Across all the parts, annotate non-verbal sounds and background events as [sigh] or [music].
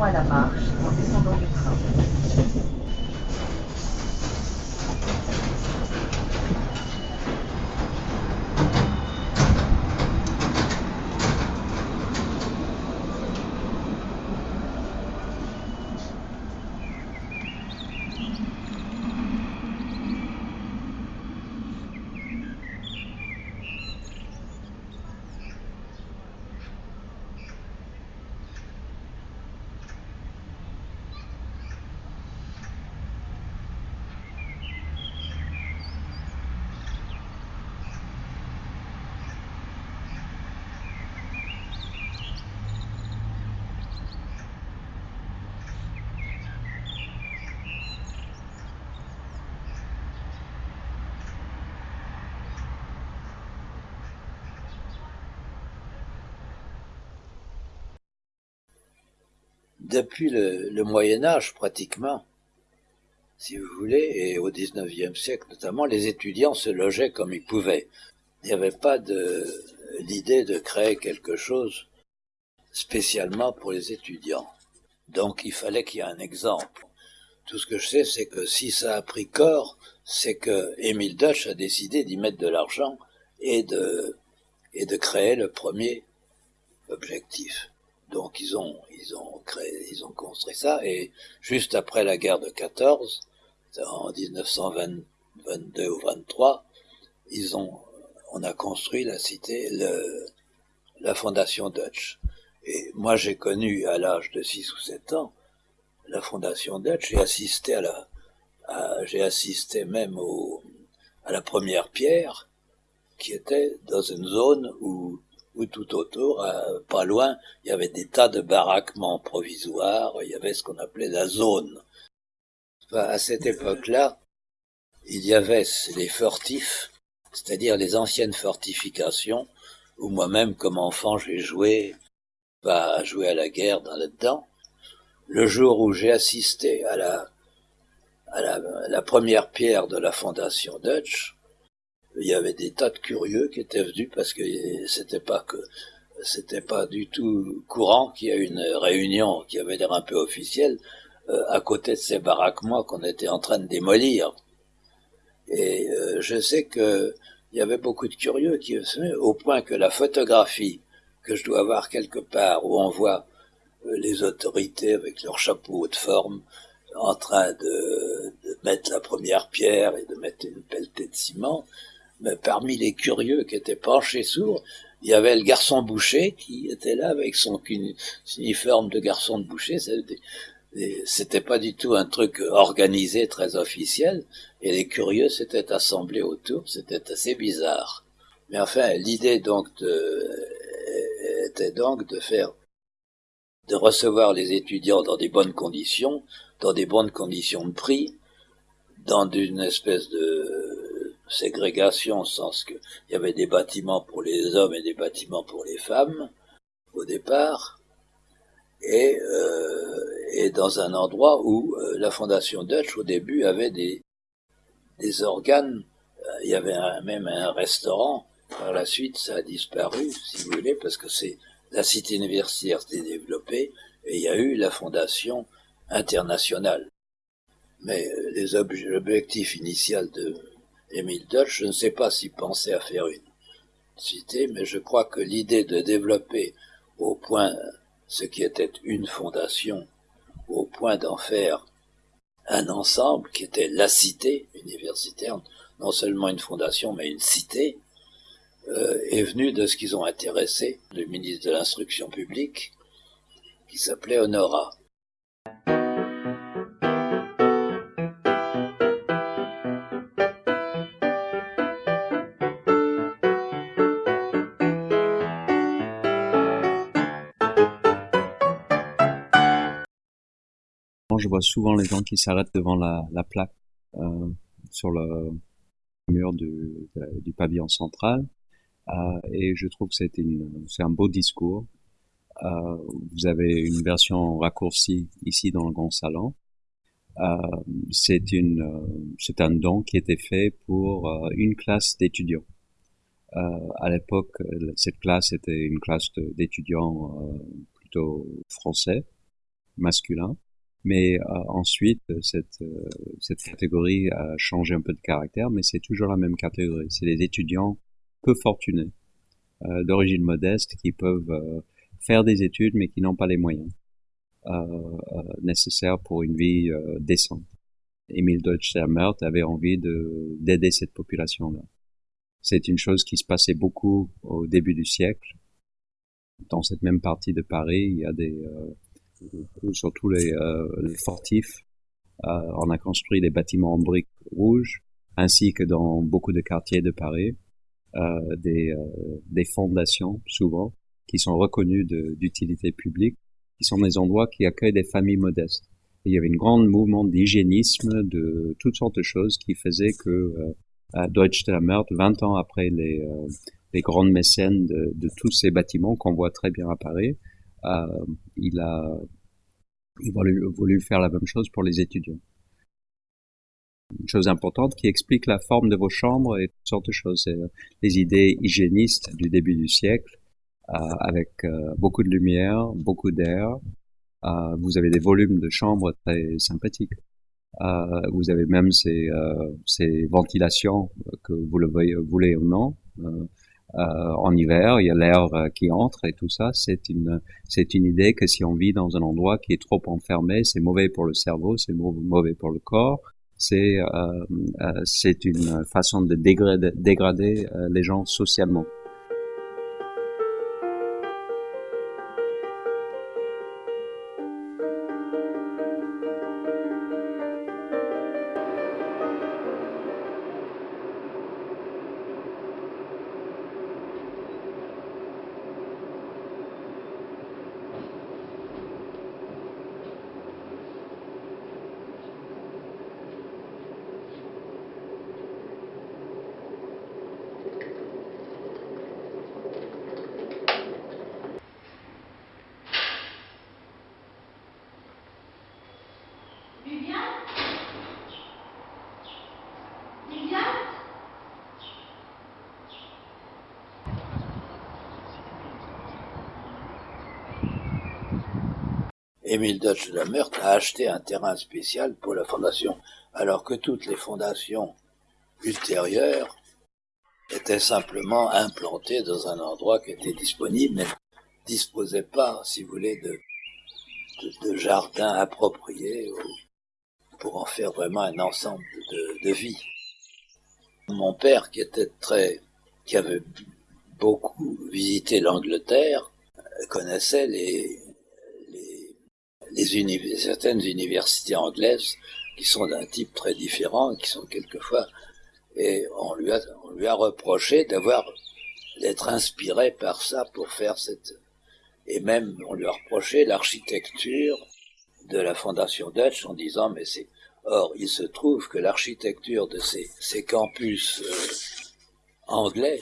À la marche en descendant du train. Depuis le, Moyen Âge pratiquement, si vous voulez, et au XIXe siècle notamment, les étudiants se logeaient comme ils pouvaient. Il n'y avait pas l'idée de créer quelque chose spécialement pour les étudiants. Donc il fallait qu'il y ait un exemple. Tout ce que je sais, c'est que si ça a pris corps, c'est que Émile Dutch a décidé d'y mettre de l'argent et de, et de créer le premier objectif. Donc ils ont, ils ont construit ça, et juste après la guerre de 14, en 1922 ou 23, ils ont, on a construit la cité, la fondation Dutch. Et moi j'ai connu à l'âge de 6 ou 7 ans la fondation Dutch, j'ai assisté à la, j'ai assisté même au, à la première pierre, qui était dans une zone où où tout autour, euh, pas loin, il y avait des tas de baraquements provisoires, il y avait ce qu'on appelait la zone. à cette époque-là, il y avait les fortifs, c'est-à-dire les anciennes fortifications, où moi-même, comme enfant, j'ai joué, pas joué à la guerre dans là-dedans. Le jour où j'ai assisté à la, à la, la première pierre de la fondation Dutch, il y avait des tas de curieux qui étaient venus parce que c'était pas que c'était pas du tout courant qu'il y ait une réunion qui avait l'air un peu officielle euh, à côté de ces baraquements qu'on était en train de démolir. Et euh, je sais que il y avait beaucoup de curieux qui au point que la photographie que je dois avoir quelque part où on voit euh, les autorités avec leurs chapeaux de forme en train de, mettre la première pierre et de mettre une pelletée de ciment, mais parmi les curieux qui étaient penchés sourds, il y avait le garçon boucher qui était là avec son uniforme de garçon de boucher. C'était pas du tout un truc organisé, très officiel, et les curieux s'étaient assemblés autour. C'était assez bizarre. Mais enfin, l'idée donc était donc de faire, de recevoir les étudiants dans des bonnes conditions, dans des bonnes conditions de prix, dans une espèce de ségrégation, au sens qu'il y avait des bâtiments pour les hommes et des bâtiments pour les femmes, au départ, et, euh, et dans un endroit où euh, la Fondation Dutch, au début, avait des, des organes, euh, il y avait même un restaurant, par la suite ça a disparu, si vous voulez, parce que c'est la cité universitaire s'est développée, et il y a eu la Fondation internationale. Mais les objectifs initiaux de Émile Dutch, je ne sais pas s'il pensait à faire une cité, mais je crois que l'idée de développer au point ce qui était une fondation, au point d'en faire un ensemble qui était la cité universitaire, non seulement une fondation, mais une cité, euh, est venue de ce qu'ils ont intéressé le ministre de l'Instruction publique, qui s'appelait Honora. Je vois souvent les gens qui s'arrêtent devant la, plaque euh, sur le mur du, pavillon central. Euh, et je trouve que c'est un beau discours. Euh, vous avez une version raccourcie ici dans le grand salon. c'est une, c'est un don qui était fait pour une classe d'étudiants. à l'époque, cette classe était une classe d'étudiants plutôt français masculin. Mais ensuite, cette, cette catégorie a changé un peu de caractère, mais c'est toujours la même catégorie. C'est les étudiants peu fortunés, d'origine modeste, qui peuvent faire des études, mais qui n'ont pas les moyens nécessaires pour une vie décente. Emile Deutsch-Sermert avait envie d'aider cette population-là. C'est une chose qui se passait beaucoup au début du siècle. Dans cette même partie de Paris, il y a des, euh, surtout les, euh, les fortifs, euh, on a construit des bâtiments en briques rouges, ainsi que dans beaucoup de quartiers de Paris, euh, des, euh, des fondations souvent qui sont reconnues d'utilité publique, qui sont des endroits qui accueillent des familles modestes. Il y avait une grande mouvement d'hygiénisme, de toutes sortes de choses qui faisaient que euh, à Deutsche Meurthe, 20 ans après les, euh, les grandes mécènes de, de, tous ces bâtiments qu'on voit très bien à Paris, euh, il a il voulu, voulu faire la même chose pour les étudiants. Une chose importante qui explique la forme de vos chambres et toutes sortes de choses. C'est euh, les idées hygiénistes du début du siècle, euh, avec beaucoup de lumière, beaucoup d'air, euh, vous avez des volumes de chambres très sympathiques. Euh, vous avez même ces, euh, ces ventilations que vous le voulez ou non. En hiver, il y a l'air qui entre et tout ça. C'est une, c'est une idée que si on vit dans un endroit qui est trop enfermé, c'est mauvais pour le cerveau, c'est mauvais pour le corps. C'est, c'est une façon de dégrader, dégrader les gens socialement. Émile Dutch de la Meurthe a acheté un terrain spécial pour la fondation, alors que toutes les fondations ultérieures étaient simplement implantées dans un endroit qui était disponible, mais ne disposaient pas, si vous voulez, de, de, jardins appropriés pour en faire vraiment un ensemble de, de vie. Mon père, qui était très, qui avait beaucoup visité l'Angleterre, connaissait les, certaines universités anglaises qui sont d'un type très différent, qui sont quelquefois, et on lui a, reproché d'avoir, d'être inspiré par ça pour faire cette, et même on lui a reproché l'architecture de la fondation Dutch en disant mais c'est, or il se trouve que l'architecture de ces, campus euh, anglais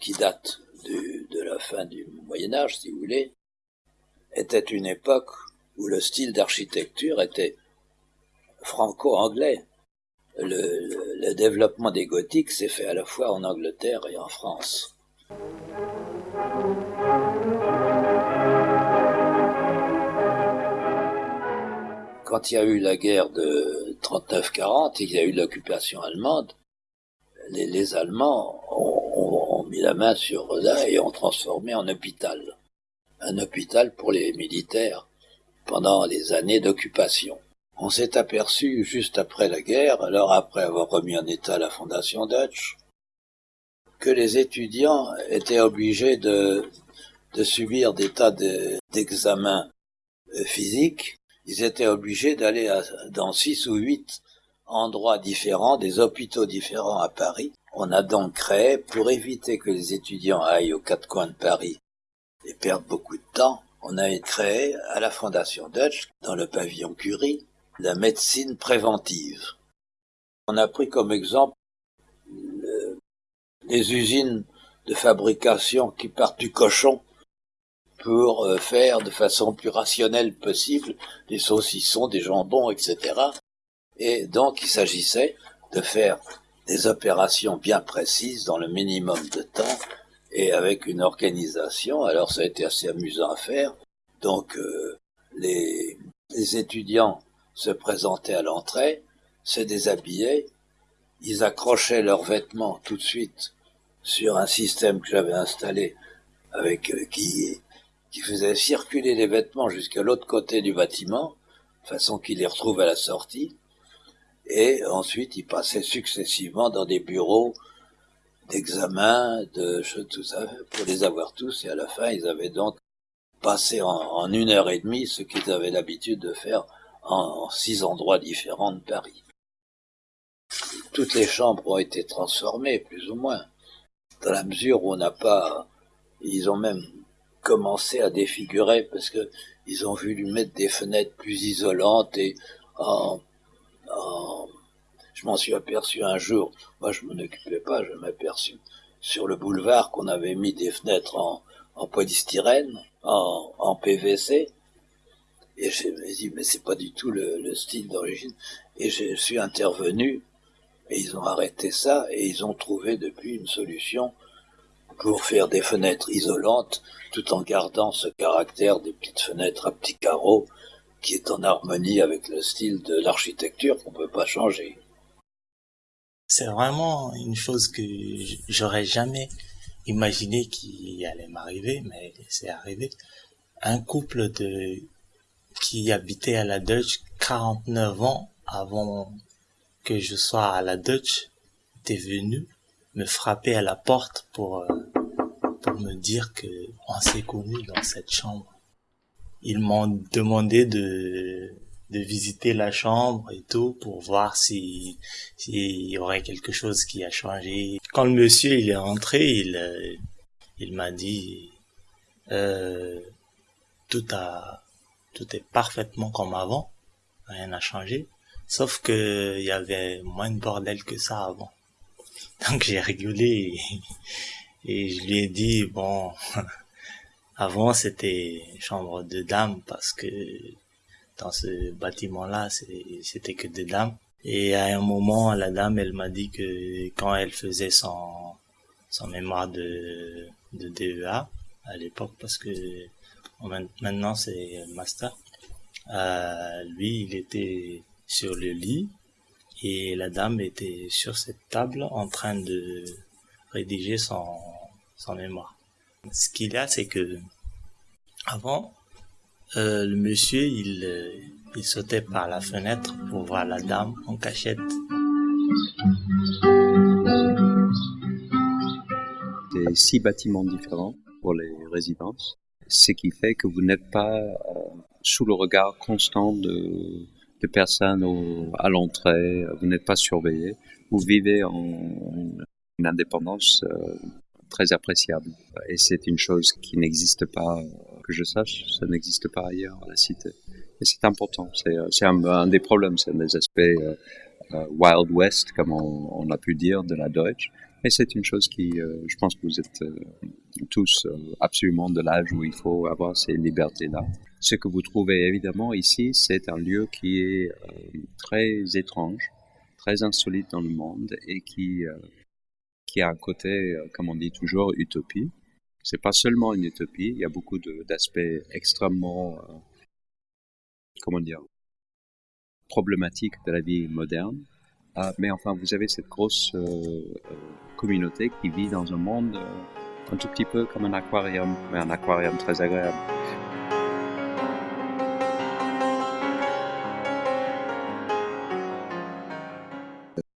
qui datent de la fin du Moyen Âge si vous voulez, était une époque où le style d'architecture était franco-anglais. Le, développement des gothiques s'est fait à la fois en Angleterre et en France. Quand il y a eu la guerre de 39-40 il y a eu l'occupation allemande, les, Allemands ont, mis la main sur Roda et ont transformé en hôpital. Un hôpital pour les militaires pendant les années d'occupation. On s'est aperçu juste après la guerre, alors après avoir remis en état la fondation Dutch, que les étudiants étaient obligés de, subir des tas d'examens euh, physiques. Ils étaient obligés d'aller dans six ou huit endroits différents, des hôpitaux différents à Paris. On a donc créé, pour éviter que les étudiants aillent aux quatre coins de Paris et perdent beaucoup de temps, on a créé à la Fondation Dutch, dans le pavillon Curie, la médecine préventive. On a pris comme exemple les usines de fabrication qui partent du cochon pour euh, faire de façon plus rationnelle possible des saucissons, des jambons, etc. Et donc il s'agissait de faire des opérations bien précises dans le minimum de temps et avec une organisation. Alors ça a été assez amusant à faire. Donc euh, les, étudiants se présentaient à l'entrée, se déshabillaient, ils accrochaient leurs vêtements tout de suite sur un système que j'avais installé avec euh, qui qui faisait circuler les vêtements jusqu'à l'autre côté du bâtiment, de façon qu'ils les retrouvent à la sortie. Et ensuite, ils passaient successivement dans des bureaux d'examen, de tout ça, pour les avoir tous. Et à la fin, ils avaient donc passé en, une heure et demie ce qu'ils avaient l'habitude de faire en, en six endroits différents de Paris. Toutes les chambres ont été transformées, plus ou moins, dans la mesure où on n'a pas, ils ont même commencé à défigurer parce que ils ont voulu mettre des fenêtres plus isolantes et en, je m'en suis aperçu un jour, moi je m'en occupais pas, je m'aperçu sur le boulevard qu'on avait mis des fenêtres en, en polystyrène, en, en PVC, et je me dit, mais c'est pas du tout le, le style d'origine. Et je suis intervenu, et ils ont arrêté ça, et ils ont trouvé depuis une solution pour faire des fenêtres isolantes tout en gardant ce caractère des petites fenêtres à petits carreaux qui est en harmonie avec le style de l'architecture qu'on peut pas changer. C'est vraiment une chose que j'aurais jamais imaginé qui allait m'arriver, mais c'est arrivé. Un couple de qui habitait à la Dutch 49 ans avant que je sois à la Dutch était venu me frapper à la porte pour euh, pour me dire que on s'est connus dans cette chambre. Ils m'ont demandé de de visiter la chambre et tout pour voir si s'il y aurait quelque chose qui a changé. Quand le monsieur il est rentré, il euh, il m'a dit euh, tout a tout est parfaitement comme avant, rien n'a changé, sauf que il y avait moins de bordel que ça avant. [laughs] Donc j'ai rigolé et, je lui ai dit bon [laughs] avant c'était chambre de dames parce que dans ce bâtiment-là c'était que des dames et à un moment la dame elle m'a dit que quand elle faisait son son mémoire de de DEA à l'époque parce que maintenant c'est master euh, lui il était sur le lit et la dame était sur cette table en train de rédiger son, son mémoire. Ce qu'il y a, c'est que avant, euh, le monsieur, il, euh, il sautait par la fenêtre pour voir la dame en cachette. Des six bâtiments différents pour les résidences, ce qui fait que vous n'êtes pas euh, sous le regard constant de personnes à l'entrée, vous n'êtes pas surveillé, vous vivez en, une indépendance très appréciable. Et c'est une chose qui n'existe pas, que je sache, ça n'existe pas ailleurs à la cité. Et c'est important, c'est, euh, un, des problèmes, c'est un des aspects euh, euh Wild West, comme on, on, a pu dire, de la Deutsche. Et c'est une chose qui, je pense que vous êtes tous absolument de l'âge où il faut avoir ces libertés-là. Ce que vous trouvez évidemment ici, c'est un lieu qui est très étrange, très insolite dans le monde et qui, a un côté, comme on dit toujours, utopie. C'est pas seulement une utopie, il y a beaucoup d'aspects extrêmement, euh, comment dire, problématiques de la vie moderne. Ah, mais enfin, vous avez cette grosse communauté qui vit dans un monde un tout petit peu comme un aquarium, mais un aquarium très agréable.